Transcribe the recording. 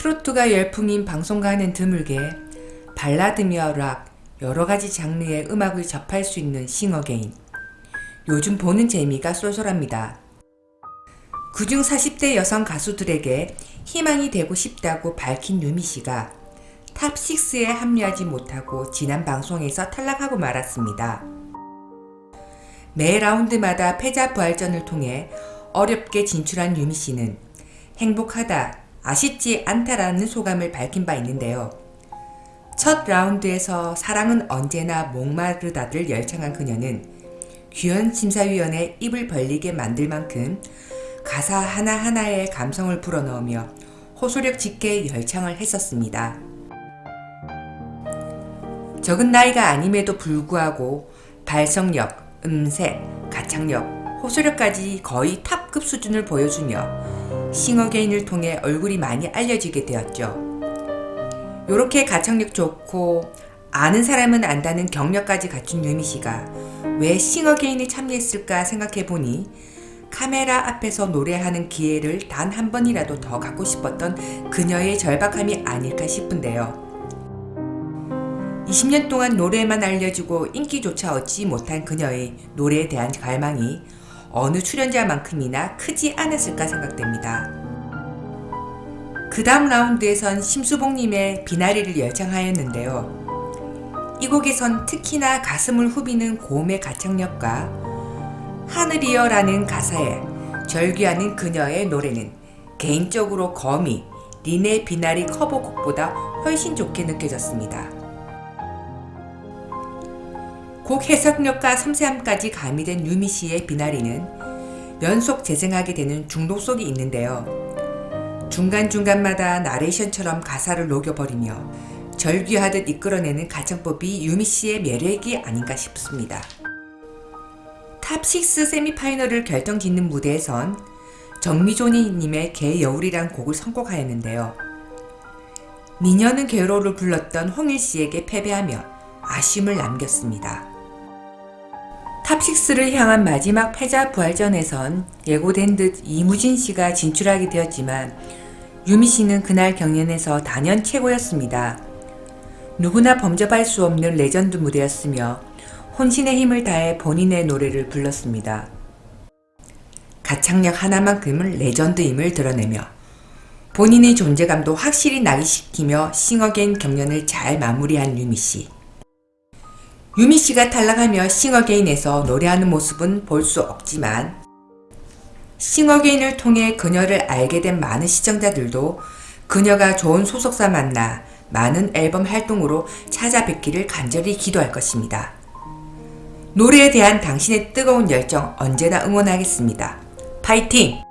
트로트가 열풍인 방송과는 드물게 발라드며 락 여러가지 장르의 음악을 접할 수 있는 싱어게인 요즘 보는 재미가 쏠쏠합니다. 그중 40대 여성 가수들에게 희망이 되고 싶다고 밝힌 유미씨가 탑6에 합류하지 못하고 지난 방송에서 탈락하고 말았습니다. 매 라운드마다 패자 부활전을 통해 어렵게 진출한 유미씨는 행복하다, 아쉽지 않다라는 소감을 밝힌 바 있는데요. 첫 라운드에서 사랑은 언제나 목마르다를 열창한 그녀는 규현 심사위원의 입을 벌리게 만들 만큼 가사 하나하나에 감성을 불어넣으며 호소력 짙게 열창을 했었습니다. 적은 나이가 아님에도 불구하고 발성력, 음색, 가창력, 호소력까지 거의 탑급 수준을 보여주며 싱어게인을 통해 얼굴이 많이 알려지게 되었죠. 요렇게 가창력 좋고 아는 사람은 안다는 경력까지 갖춘 유미 씨가 왜 싱어게인에 참여했을까 생각해보니 카메라 앞에서 노래하는 기회를 단 한 번이라도 더 갖고 싶었던 그녀의 절박함이 아닐까 싶은데요. 20년 동안 노래만 알려주고 인기조차 얻지 못한 그녀의 노래에 대한 갈망이 어느 출연자만큼이나 크지 않았을까 생각됩니다. 그 다음 라운드에선 심수봉님의 비나리를 열창하였는데요. 이 곡에선 특히나 가슴을 후비는 고음의 가창력과 하늘이여라는 가사에 절규하는 그녀의 노래는 개인적으로 거미, 린의 비나리 커버곡보다 훨씬 좋게 느껴졌습니다. 곡 해석력과 섬세함까지 가미된 유미 씨의 비나리는 연속 재생하게 되는 중독성이 있는데요. 중간중간마다 나레이션처럼 가사를 녹여버리며 절규하듯 이끌어내는 가창법이 유미 씨의 매력이 아닌가 싶습니다. 탑6 세미파이널을 결정짓는 무대에선 정미조님의 개여울이란 곡을 선곡하였는데요. 미녀는 괴로워를 불렀던 홍일씨에게 패배하며 아쉬움을 남겼습니다. 탑6를 향한 마지막 패자 부활전에선 예고된 듯 이무진 씨가 진출하게 되었지만 유미 씨는 그날 경연에서 단연 최고였습니다. 누구나 범접할 수 없는 레전드 무대였으며 혼신의 힘을 다해 본인의 노래를 불렀습니다. 가창력 하나만큼은 레전드임을 드러내며 본인의 존재감도 확실히 각인시키며 싱어게인 경연을 잘 마무리한 유미 씨. 유미씨가 탈락하며 싱어게인에서 노래하는 모습은 볼 수 없지만 싱어게인을 통해 그녀를 알게 된 많은 시청자들도 그녀가 좋은 소속사 만나 많은 앨범 활동으로 찾아뵙기를 간절히 기도할 것입니다. 노래에 대한 당신의 뜨거운 열정 언제나 응원하겠습니다. 파이팅!